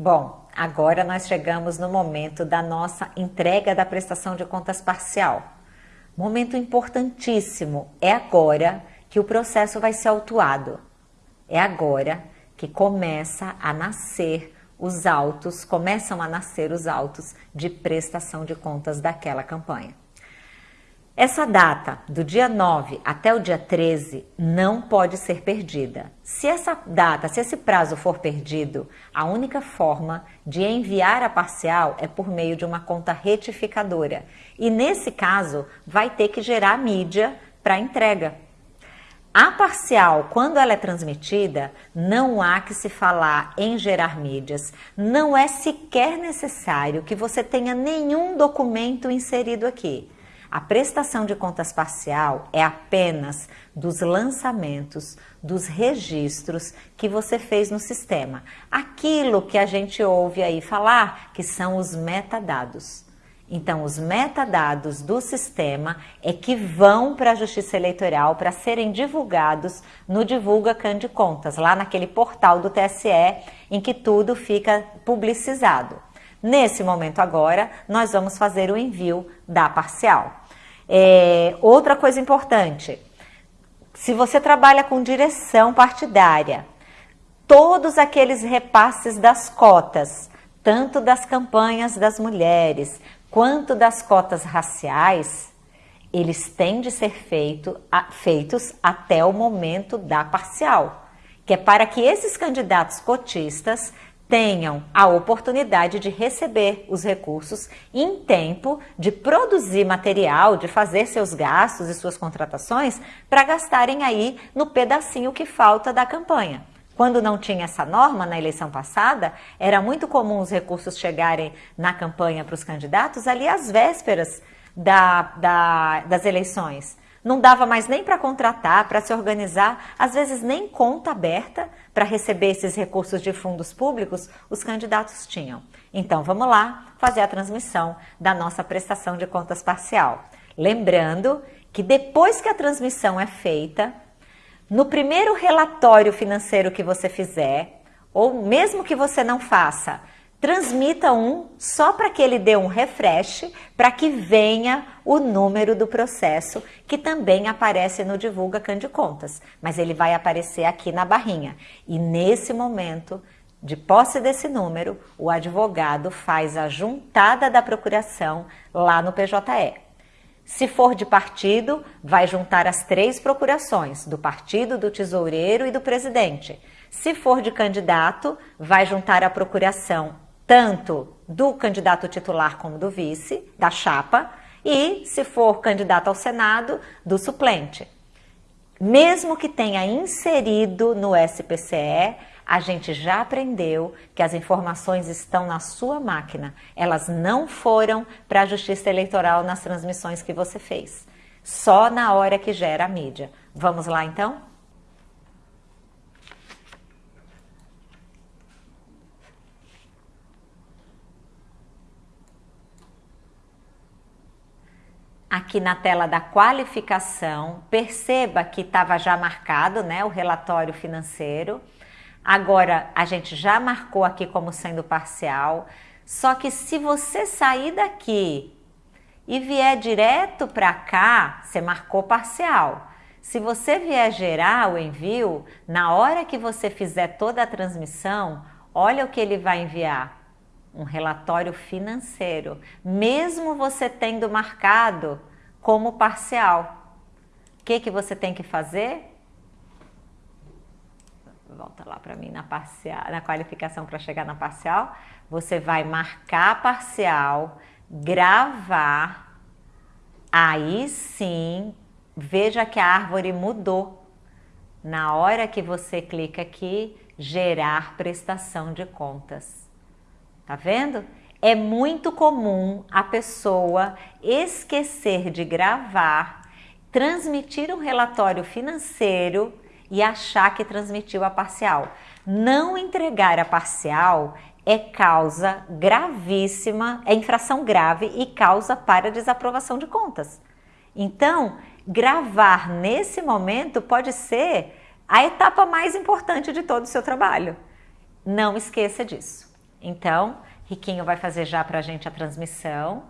Bom, agora nós chegamos no momento da nossa entrega da prestação de contas parcial. Momento importantíssimo, é agora que o processo vai ser autuado. É agora que começa a nascer os autos, começam a nascer os autos de prestação de contas daquela campanha. Essa data, do dia 9 até o dia 13, não pode ser perdida. Se essa data, se esse prazo for perdido, a única forma de enviar a parcial é por meio de uma conta retificadora. E nesse caso, vai ter que gerar mídia para entrega. A parcial, quando ela é transmitida, não há que se falar em gerar mídias. Não é sequer necessário que você tenha nenhum documento inserido aqui. A prestação de contas parcial é apenas dos lançamentos, dos registros que você fez no sistema. Aquilo que a gente ouve aí falar que são os metadados. Então, os metadados do sistema é que vão para a Justiça Eleitoral para serem divulgados no Divulga Can de Contas, lá naquele portal do TSE em que tudo fica publicizado. Nesse momento agora, nós vamos fazer o envio da parcial. É, outra coisa importante, se você trabalha com direção partidária, todos aqueles repasses das cotas, tanto das campanhas das mulheres, quanto das cotas raciais, eles têm de ser feito, a, feitos até o momento da parcial, que é para que esses candidatos cotistas tenham a oportunidade de receber os recursos em tempo de produzir material, de fazer seus gastos e suas contratações para gastarem aí no pedacinho que falta da campanha. Quando não tinha essa norma na eleição passada, era muito comum os recursos chegarem na campanha para os candidatos ali às vésperas da, da, das eleições. Não dava mais nem para contratar, para se organizar, às vezes nem conta aberta para receber esses recursos de fundos públicos os candidatos tinham. Então vamos lá fazer a transmissão da nossa prestação de contas parcial. Lembrando que depois que a transmissão é feita, no primeiro relatório financeiro que você fizer, ou mesmo que você não faça, transmita um só para que ele dê um refresh, para que venha o número do processo, que também aparece no Divulga Can de Contas, mas ele vai aparecer aqui na barrinha. E nesse momento, de posse desse número, o advogado faz a juntada da procuração lá no PJE. Se for de partido, vai juntar as três procurações, do partido, do tesoureiro e do presidente. Se for de candidato, vai juntar a procuração tanto do candidato titular como do vice, da chapa, e, se for candidato ao Senado, do suplente. Mesmo que tenha inserido no SPCE, a gente já aprendeu que as informações estão na sua máquina. Elas não foram para a Justiça Eleitoral nas transmissões que você fez. Só na hora que gera a mídia. Vamos lá então? Aqui na tela da qualificação, perceba que estava já marcado né, o relatório financeiro. Agora, a gente já marcou aqui como sendo parcial, só que se você sair daqui e vier direto para cá, você marcou parcial. Se você vier gerar o envio, na hora que você fizer toda a transmissão, olha o que ele vai enviar. Um relatório financeiro, mesmo você tendo marcado como parcial. O que, que você tem que fazer? volta lá para mim na parcial, na qualificação para chegar na parcial, você vai marcar a parcial, gravar, aí sim, veja que a árvore mudou. Na hora que você clica aqui, gerar prestação de contas. Tá vendo? É muito comum a pessoa esquecer de gravar, transmitir um relatório financeiro e achar que transmitiu a parcial. Não entregar a parcial é causa gravíssima, é infração grave e causa para desaprovação de contas. Então, gravar nesse momento pode ser a etapa mais importante de todo o seu trabalho. Não esqueça disso. Então, Riquinho vai fazer já para a gente a transmissão.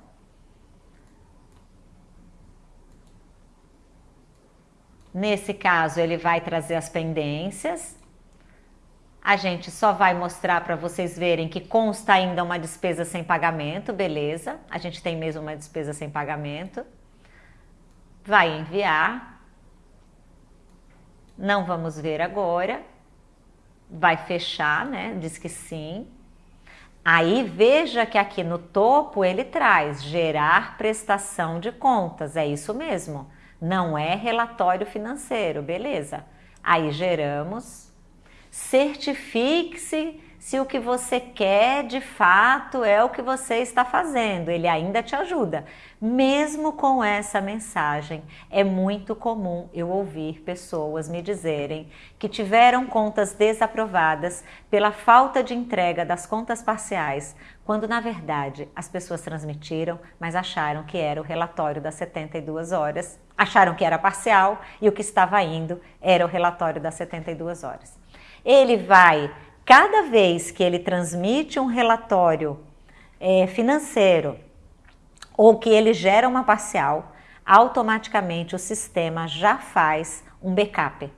Nesse caso, ele vai trazer as pendências. A gente só vai mostrar para vocês verem que consta ainda uma despesa sem pagamento, beleza? A gente tem mesmo uma despesa sem pagamento. Vai enviar. Não vamos ver agora. Vai fechar, né? Diz que sim. Aí veja que aqui no topo ele traz gerar prestação de contas, é isso mesmo. Não é relatório financeiro, beleza? Aí geramos, certifique-se se o que você quer de fato é o que você está fazendo. Ele ainda te ajuda. Mesmo com essa mensagem, é muito comum eu ouvir pessoas me dizerem que tiveram contas desaprovadas pela falta de entrega das contas parciais, quando na verdade as pessoas transmitiram, mas acharam que era o relatório das 72 horas, acharam que era parcial e o que estava indo era o relatório das 72 horas. Ele vai, cada vez que ele transmite um relatório é, financeiro ou que ele gera uma parcial, automaticamente o sistema já faz um backup.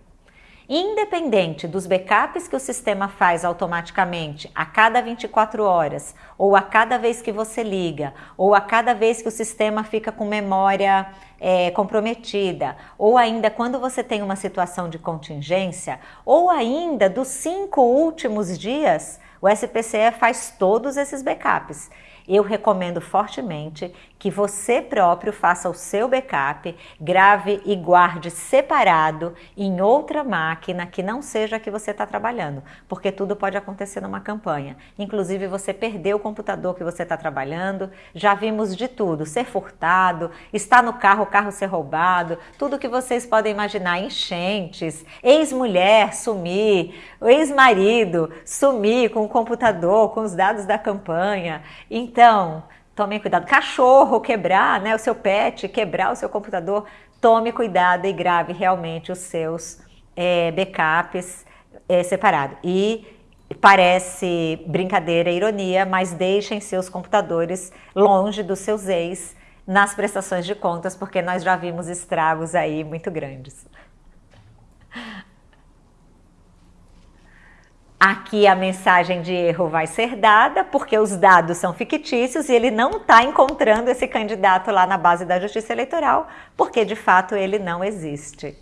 Independente dos backups que o sistema faz automaticamente a cada 24 horas, ou a cada vez que você liga, ou a cada vez que o sistema fica com memória é, comprometida, ou ainda quando você tem uma situação de contingência, ou ainda dos cinco últimos dias, o SPCE faz todos esses backups eu recomendo fortemente que você próprio faça o seu backup, grave e guarde separado em outra máquina que não seja a que você está trabalhando, porque tudo pode acontecer numa campanha. Inclusive você perdeu o computador que você está trabalhando, já vimos de tudo, ser furtado, estar no carro, o carro ser roubado, tudo que vocês podem imaginar, enchentes, ex-mulher sumir, ex-marido sumir com o computador, com os dados da campanha. Então, então, tome cuidado. Cachorro quebrar, né, o seu pet, quebrar o seu computador, tome cuidado e grave realmente os seus é, backups é, separados. E parece brincadeira, ironia, mas deixem seus computadores longe dos seus ex nas prestações de contas, porque nós já vimos estragos aí muito grandes. Aqui a mensagem de erro vai ser dada, porque os dados são fictícios e ele não está encontrando esse candidato lá na base da Justiça Eleitoral, porque de fato ele não existe.